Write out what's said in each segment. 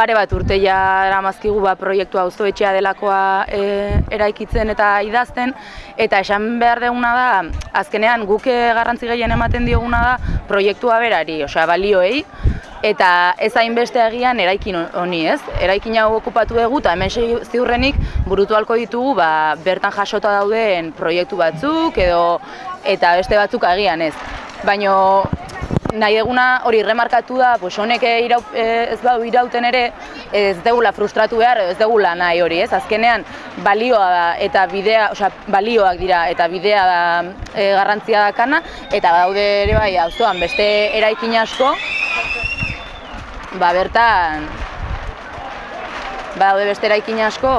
pare bat urte ja eramazkigu ba, proiektua auzoetxea delakoa e, eraikitzen eta idazten, eta esan behar duguna da, azkenean guk garrantzi gehien ematen dioguna da proiektua berari, osea balioei, eta ez hainbeste agian eraikin honi, ez? Eraikin hau okupatu dugu eta hemen ziurrenik burutu halko ditugu ba, bertan jasota dauden proiektu batzuk edo eta beste batzuk agian ez. Baina nahi eguna hori remarkatu da, pues honek irau, ez badu irauten ere ez degula frustratu behar, ez degula nahi hori, ez? Azkenean balioa da eta bidea, osea, balioak dira eta bidea da e, garrantzia dakana eta daude ere bai auzoan beste eraikin asko ba bertan ba daude beste eraikin asko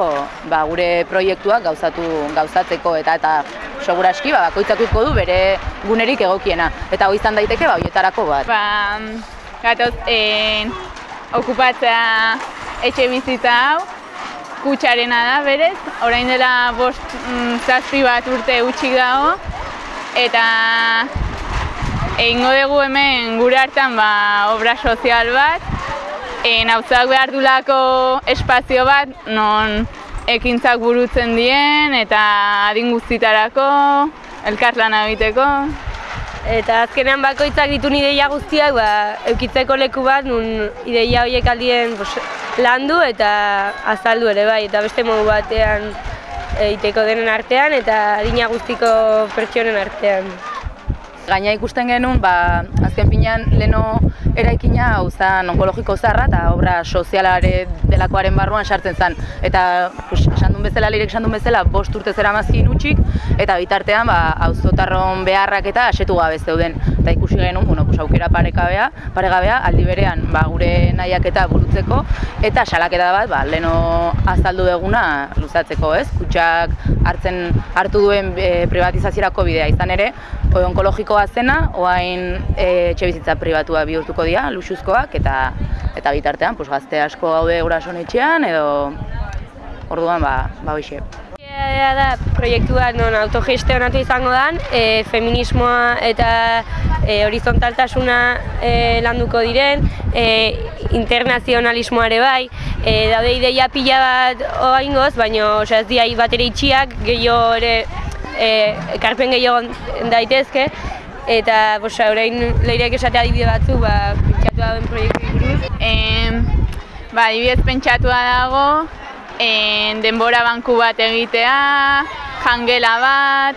ba, gure proiektuak gauzatu gauzatzeko eta eta seguraski ba bakoitzatuko du bere gunerik egokiena. Eta hori izan daiteke ba hoietarako bat. Ba gatoz eh okupatzea etxe bizitza hau kutsarena da berez, orain dela bost mm, zazpi bat urte utxik dago. Eta egingo dugu hemen gure hartan ba, obra sozial bat. En hautzak behar dulako espazio bat non ekintzak burutzen dien eta adin guztitarako, elkarlan egiteko. Eta azkenean bakoitzak ditu ideia guztiak, ba, eukitzeko leku bat, nun ideia horiek aldien bos, landu eta azaldu ere bai, eta beste modu batean egiteko denen artean eta adina guztiko pertsonen artean. Gaina ikusten genuen, ba, azken finean leno eraikina hau zen onkologiko zarra eta obra sozialare delakoaren barruan sartzen zen. Eta pues, esan duen bezala, lirek esan duen bezala, bost urte zera mazkin utxik, eta bitartean ba, auzotarron beharrak eta asetu gabe zeuden. Eta ikusi genuen, bueno, pues, aukera parekabea, paregabea, aldi berean ba, gure nahiak eta burutzeko, eta salaketa bat, ba, leno azaldu duguna luzatzeko, ez? Kutsak hartzen hartu duen e, privatizazierako bidea izan ere, onkologikoa zena, oain e, bizitza pribatua bihurtuko dira, luxuzkoak, eta eta bitartean, pues, gazte asko gaude gurasoen etxean, edo orduan, ba, ba hoxe. Da proiektua non autogestionatu izango dan, e, feminismoa eta e, horizontaltasuna e, landuko diren, e, internazionalismoa ere bai, e, daude ideia pila bat oaingoz, baina ez dira bat ere itxiak, gehiago ere e, ekarpen gehiago daitezke, eta bos, orain lehireak esate adibide batzu, ba, pentsatu dagoen proiektu buruz. E, ba, adibidez pentsatua dago, e, denbora banku bat egitea, jangela bat,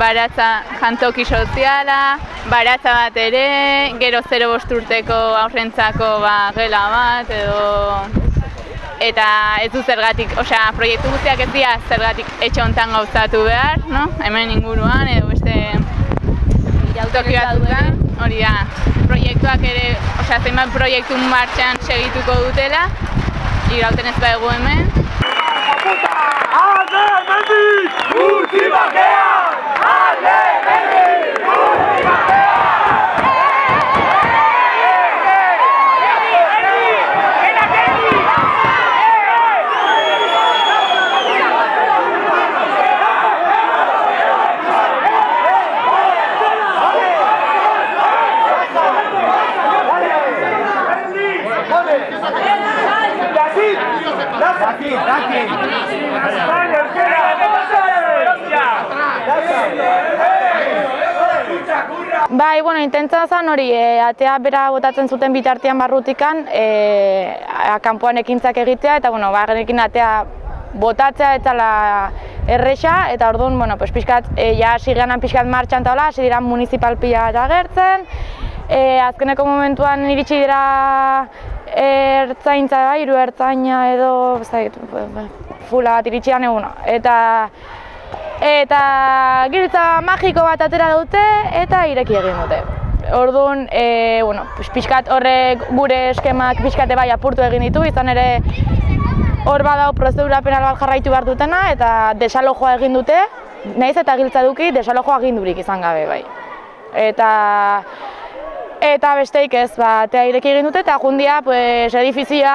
baratza, jantoki soziala, baratza bat ere, gero zero bosturteko aurrentzako ba, gela bat, edo eta ez du zergatik, osea, proiektu guztiak ez dira zergatik etxe hontan gauzatu behar, no? hemen inguruan, edo beste toki batutan, hori da, proiektuak ere, osea, zenbat proiektu martxan segituko dutela, irauten ez egu hemen. Apunta! Ave Mendes! Guerra! Ave! Bai, bueno, intentza zen hori, e, atea bera botatzen zuten bitartean barrutikan, e, kanpoan ekintzak egitea, eta, bueno, ba, atea botatzea eta la erresa, eta orduan, bueno, pues, pixkat, e, ja, zigenan pixkat martxan eta hola, hasi dira municipal pila eta gertzen, e, azkeneko momentuan iritsi dira ertzaintza hiru ertzaina edo, ez fula bat iritsian eguna. Eta eta giltza magiko bat atera dute eta ireki egin dute. Orduan, e, bueno, pixkat horrek gure eskemak pixkate bai apurtu egin ditu, izan ere hor badau prozedura penal bat jarraitu behar dutena eta desalojoa egin dute, nahiz eta giltza duki desalojoa agindurik izan gabe bai. Eta Eta besteik ez, ba, tea ireki egin dute, eta jundia, pues, edifizia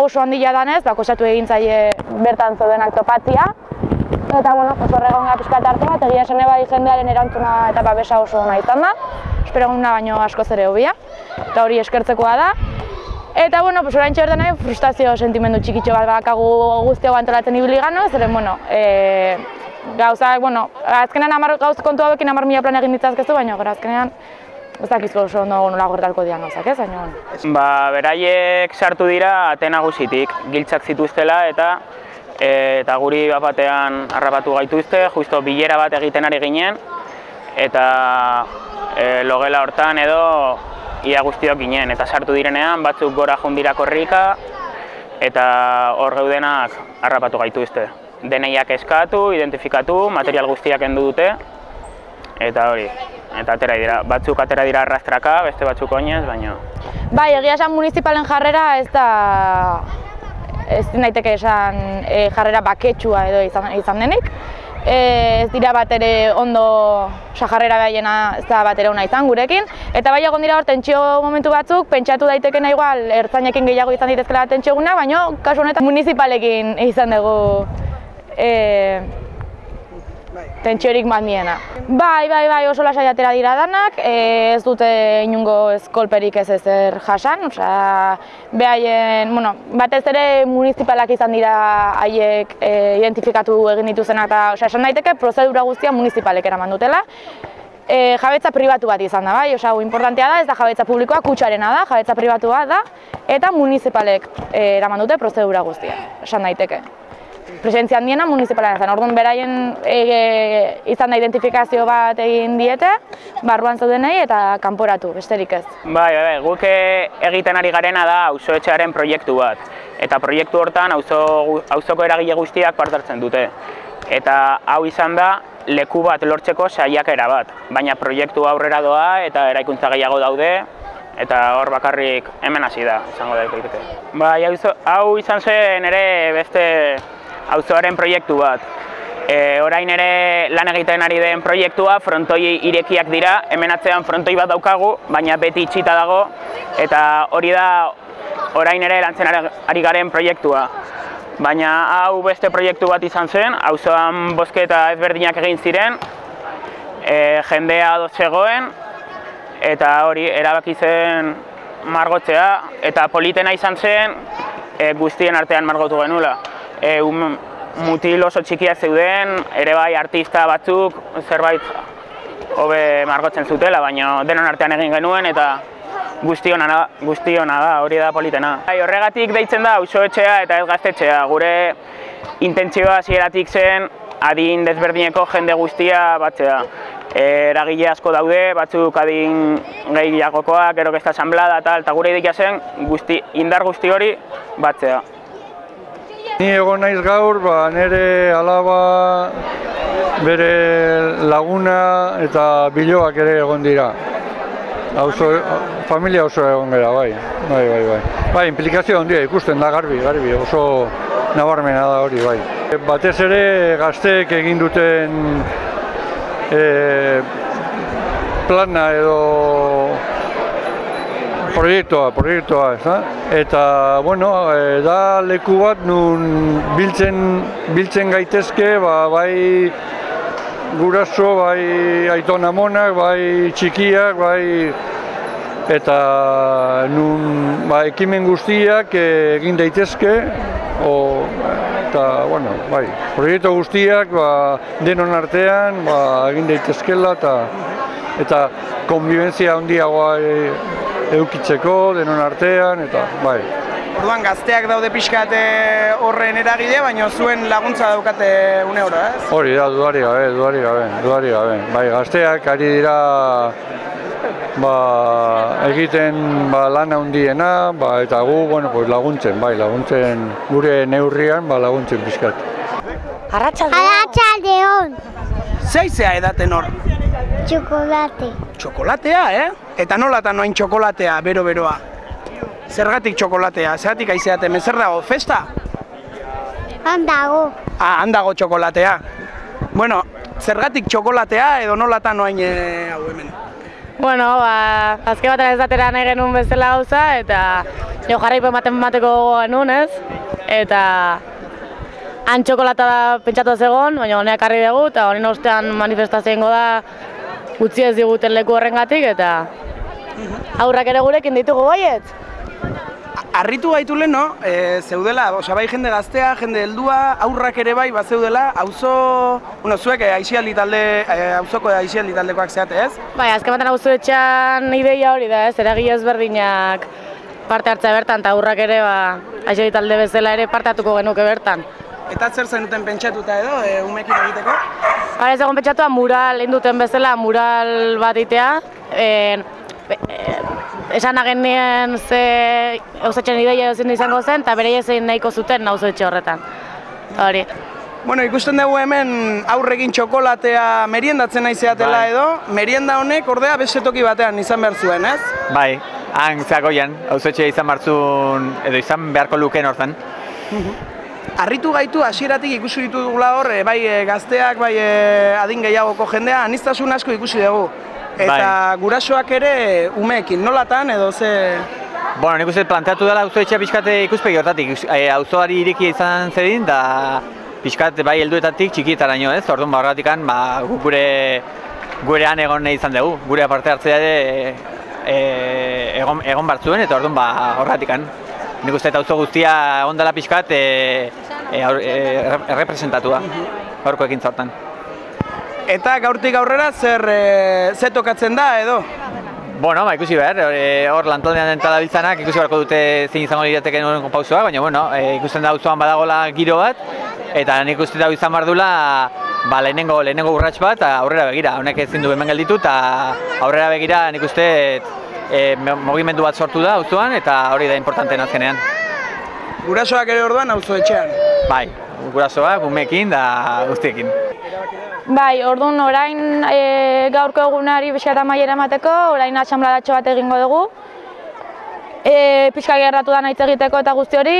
oso handia danez, ba, kosatu egin zaie bertan zeudenak topatzia. Eta, bueno, pues, horregon pizkat hartu bat, egia esan bai jendearen erantzuna eta babesa oso nahi izan da. Espero baino asko zere hobia, eta hori eskertzekoa da. Eta, bueno, pues, orain txertan nahi, frustrazio sentimendu txikitxo bat bakagu guztiago antolatzen ibili gano, zeren, bueno, e, gauzak, bueno, azkenean amar gauz kontu hauekin amar mila plan egin ditzazkezu, baina gara azkenean ez dakizko oso ondo nola gertalko dian gauzak, ez? Baina. Ba, beraiek sartu dira ate nagusitik, giltzak zituztela eta e, eta guri bat batean harrapatu gaituzte, justo bilera bat egiten ari ginen eta e, logela hortan edo ia guztiok ginen eta sartu direnean batzuk gora jundira korrika eta hor geudenak harrapatu gaituzte. Deneiak eskatu, identifikatu, material guztiak kendu dute eta hori, eta atera dira. Batzuk atera dira arrastraka, beste batzuk oinez, baina... Bai, egia esan municipalen jarrera ez da ez daiteke esan e, jarrera baketsua edo izan, izan denik. E, ez dira bat ere ondo osa, jarrera behaiena ez da bat ere ona izan gurekin. Eta bai egon dira hor tentsio momentu batzuk, pentsatu daitekena igual ertzainekin gehiago izan ditezkela tentsio eguna, baina kasu honetan municipalekin izan dugu e, tentsiorik mandiena. Bai, bai, bai, oso lasai atera dira danak, e, ez dute inungo eskolperik ez ezer jasan, osea, behaien, bueno, batez ere municipalak izan dira haiek e, identifikatu egin dituzenak eta, osea, esan daiteke prozedura guztia municipalek eraman dutela. E, jabetza pribatu bat izan da, bai, osea, importantea da, ez da jabetza publikoa, kutsarena da, jabetza pribatua da, eta municipalek e, eraman dute prozedura guztia, esan daiteke presentzia handiena municipalaren zen. Orduan beraien e, izan da identifikazio bat egin diete, barruan zaudenei eta kanporatu, besterik ez. Bai, bai, bai, guk egiten ari garena da auzoetxearen proiektu bat. Eta proiektu hortan auzo, auzoko eragile guztiak part hartzen dute. Eta hau izan da leku bat lortzeko saiakera bat, baina proiektu aurrera doa eta eraikuntza gehiago daude, eta hor bakarrik hemen hasi da, izango da Bai, hau izan zen ere beste auzoaren proiektu bat. E, orain ere lan egiten ari den proiektua, frontoi irekiak dira, hemen atzean frontoi bat daukagu, baina beti itxita dago, eta hori da orain ere lantzen ari garen proiektua. Baina hau beste proiektu bat izan zen, auzoan bosketa ezberdinak egin ziren, e, jendea zegoen, eta hori erabaki zen margotzea, eta politena izan zen e, guztien artean margotu genula e, un, mutil oso txikiak zeuden, ere bai artista batzuk zerbait hobe margotzen zutela, baina denon artean egin genuen eta guztiona da, guztiona da, hori da politena. Bai, horregatik deitzen da etxea eta ez gaztetxea, gure intentzioa hasieratik zen adin desberdineko jende guztia batzea. Eragile asko daude, batzuk adin gehiagokoak, gero ez da asamblada eta gure idikia zen guzti, indar guzti hori batzea. Ni egon naiz gaur, ba, nire alaba, bere laguna eta biloak ere egon dira. Auzo, familia oso egon gara, bai. Bai, bai, bai. Bai, implikazio handia ikusten da garbi, garbi, oso nabarmena da hori, bai. Batez ere gazteek egin duten e, plana edo proiektua, proiektua, ez da? Eta, bueno, e, da leku bat nun biltzen, biltzen gaitezke, ba, bai guraso, bai aitona monak, bai txikiak, bai eta nun ba, ekimen guztiak egin daitezke, o, eta, bueno, bai, proiektu guztiak ba, denon artean ba, egin daitezkela eta eta konbibentzia handiagoa e, eukitzeko denon artean eta bai. Orduan gazteak daude pixkate horren eragile, baina zuen laguntza daukate une oro, ez? Hori da, dudari gabe, dudari gabe, dudari gabe. Bai, gazteak ari dira ba, egiten ba, lan handiena, ba, eta gu bueno, pues, laguntzen, bai, laguntzen gure neurrian ba, laguntzen pixkat. Arratxaldeon! Zeizea edaten hor? Txokolate. Txokolatea, eh? Eta nola eta noain txokolatea, bero-beroa? Zergatik txokolatea? Zergatik aizeat hemen zer dago? Festa? Handago. Ah, handago txokolatea. Bueno, zergatik txokolatea edo nola eta noain e, hau hemen? Bueno, ba, azke batean ez datera nahi genuen bezala gauza, eta jo jarraipen ematen bateko genuen, ez? Eta han txokolata pentsatu zegoen, baina honeak harri dugu, eta honen ostean manifestazioen da utzi ez diguten leku horrengatik eta aurrak ere gurekin ditugu baiet. Arritu gaitu leno, e, zeudela, osea bai jende gaztea, jende heldua, aurrak ere bai bat zeudela, auzo, bueno, zuek e, aixialdi talde, e, auzoko aixialdi taldekoak zeate, ez? Bai, azken batean auzo etxean ideia hori da, ez, eragile ezberdinak parte hartzea bertan, eta aurrak ere, ba, aixialdi talde bezala ere parte hartuko genuke bertan. Eta zer zenuten pentsatuta edo, e, umekin egiteko? Bara ez egon pentsatua mural egin duten bezala, mural bat itea, e, e, esan agenien ze auzetxen ideia ezin izango zen, eta bere zein nahiko zuten auzo etxe horretan. Eta Hori. Bueno, ikusten dugu hemen aurrekin txokolatea meriendatzen nahi zeatela Bai. edo, merienda honek ordea beste toki batean izan behar zuen, ez? Bai, han zeagoian, auzetxe izan martzun, edo izan beharko lukeen hortan. Arritu gaitu hasieratik ikusi ditugula hor, e, bai e, gazteak, bai e, adin gehiagoko jendea, aniztasun asko ikusi dugu. Eta gurasoak ere umeekin, nolatan edo ze... Bueno, nik uste planteatu dela auzoetxea pixkate ikuspegi hortatik, eh, auzoari ireki izan zedin, da pixkat bai helduetatik txikietaraino ez, orduan ba ba, gure gurean egon nahi izan dugu, gure parte hartzea ere e, egon, egon bartzuen, eta orduan ba horregatik Nik uste dut auzo guztia egon dela pixkat e, e, e, erre- errepresentatua, gaurko ekintza hortan. Eta gaurtik aurrera zer, e, ze tokatzen da edo? Bueno, ba, ikusi behar, hor lantaldean den talabiltzanak ikusi beharko dute zein izango lirateke nuen pausoa, baina bueno, e, ikusten da auzoan badagola giro bat, eta nik uste da izan behar dula ba, lehenengo, lehenengo urrats bat eta aurrera begira, honek ezin du hemen gelditu eta aurrera begira nik uste e, mo- mugimendu bat sortu da auzoan eta hori da importanteen azkenean. Gurasoak ere orduan auzo etxean. Bai, gurasoak, umeekin da guztiekin. Bai, orduan orain e, gaurko egunari pixka maiera emateko, orain atxamladatxo bat egingo dugu. E, pixka gerratu da nahi egiteko eta guzti hori,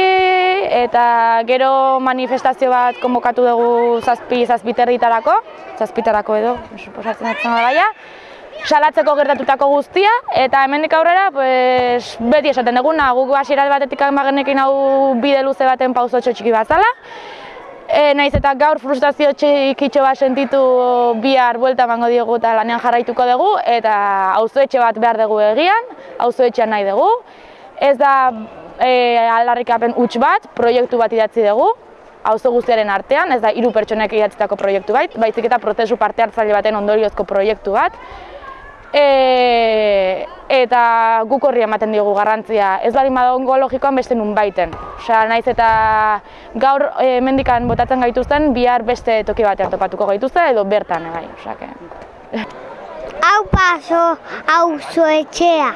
eta gero manifestazio bat konbokatu dugu zazpi, zazpiterritarako, zazpitarako edo, suposatzen dut zengo gaia, salatzeko gertatutako guztia, eta hemendik aurrera, pues, beti esaten duguna, guk hasiera batetik magenekin hau bide luze baten pauzotxo txiki bat zala, E, naiz eta gaur frustrazio txikitxo bat sentitu bihar buelta emango diogu eta lanean jarraituko dugu eta auzoetxe bat behar dugu egian, auzoetxean nahi dugu. Ez da e, aldarrikapen huts bat, proiektu bat idatzi dugu, auzo guztiaren artean, ez da hiru pertsonek idatzitako proiektu bat, baizik eta prozesu parte hartzaile baten ondoriozko proiektu bat. E, eta guk horri ematen diogu garrantzia. Ez baldin badago logikoan beste nun baiten. Osea, naiz eta gaur e, mendikan botatzen gaituzten, bihar beste toki batean topatuko gaituzte edo bertan bai. Osea. Hau paso, auzo etxea.